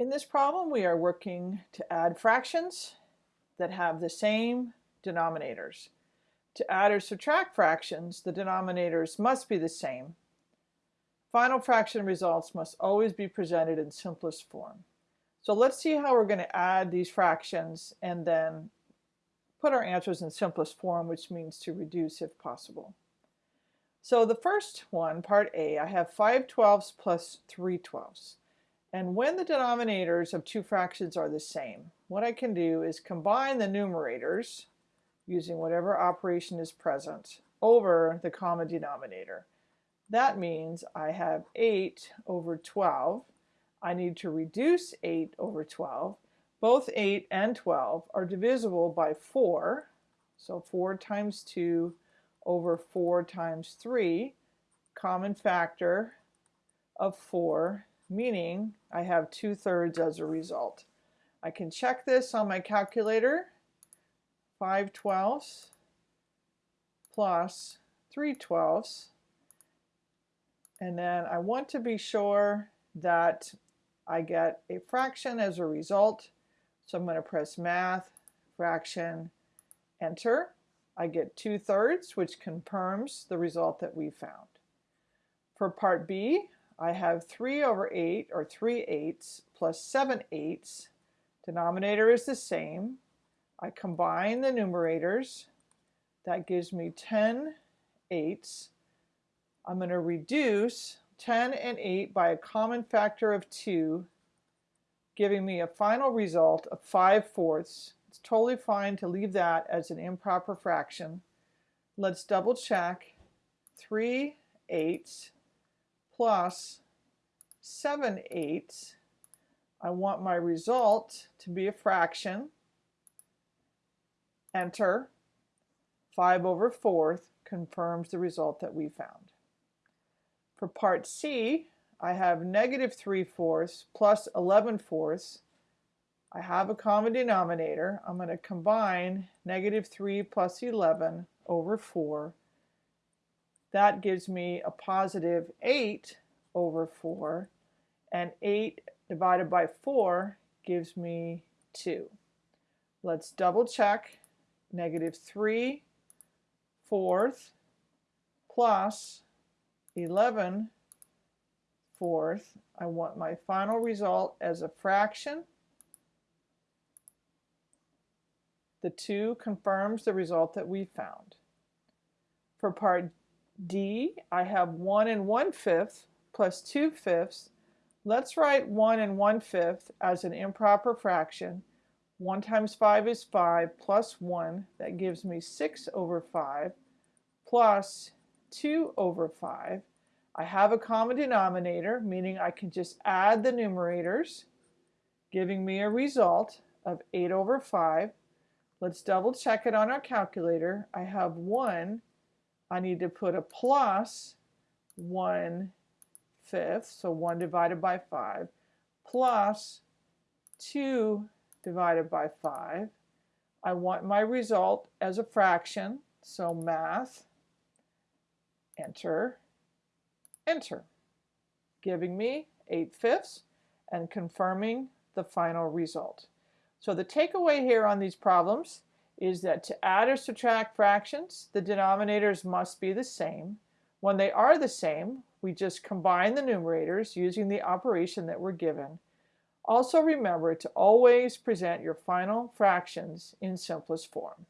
In this problem, we are working to add fractions that have the same denominators. To add or subtract fractions, the denominators must be the same. Final fraction results must always be presented in simplest form. So let's see how we're going to add these fractions and then put our answers in simplest form, which means to reduce if possible. So the first one, part A, I have 5 twelfths plus 3 twelfths. And when the denominators of two fractions are the same, what I can do is combine the numerators using whatever operation is present over the common denominator. That means I have 8 over 12. I need to reduce 8 over 12. Both 8 and 12 are divisible by 4. So 4 times 2 over 4 times 3, common factor of 4 meaning I have 2 thirds as a result. I can check this on my calculator. 5 twelfths plus 3 twelfths. And then I want to be sure that I get a fraction as a result. So I'm going to press math, fraction, enter. I get 2 thirds, which confirms the result that we found. For part B, I have 3 over 8, or 3 eighths, plus 7 eighths. Denominator is the same. I combine the numerators. That gives me 10 eighths. I'm going to reduce 10 and 8 by a common factor of 2, giving me a final result of 5 fourths. It's totally fine to leave that as an improper fraction. Let's double check. 3 eighths plus 7 eighths. I want my result to be a fraction. Enter. 5 over 4th confirms the result that we found. For part C, I have negative 3 fourths plus 11 fourths. I have a common denominator. I'm going to combine negative 3 plus 11 over 4 that gives me a positive 8 over 4. And 8 divided by 4 gives me 2. Let's double check. Negative 3 fourth plus 11 fourth. I want my final result as a fraction. The 2 confirms the result that we found. For part D, I have 1 and 1 fifth plus 2 fifths. Let's write 1 and 1 fifth as an improper fraction. 1 times 5 is 5 plus 1. That gives me 6 over 5 plus 2 over 5. I have a common denominator, meaning I can just add the numerators, giving me a result of 8 over 5. Let's double check it on our calculator. I have 1 I need to put a plus 1 fifth, so 1 divided by 5, plus 2 divided by 5. I want my result as a fraction, so math, enter, enter, giving me 8 fifths and confirming the final result. So the takeaway here on these problems is that to add or subtract fractions, the denominators must be the same. When they are the same, we just combine the numerators using the operation that we're given. Also remember to always present your final fractions in simplest form.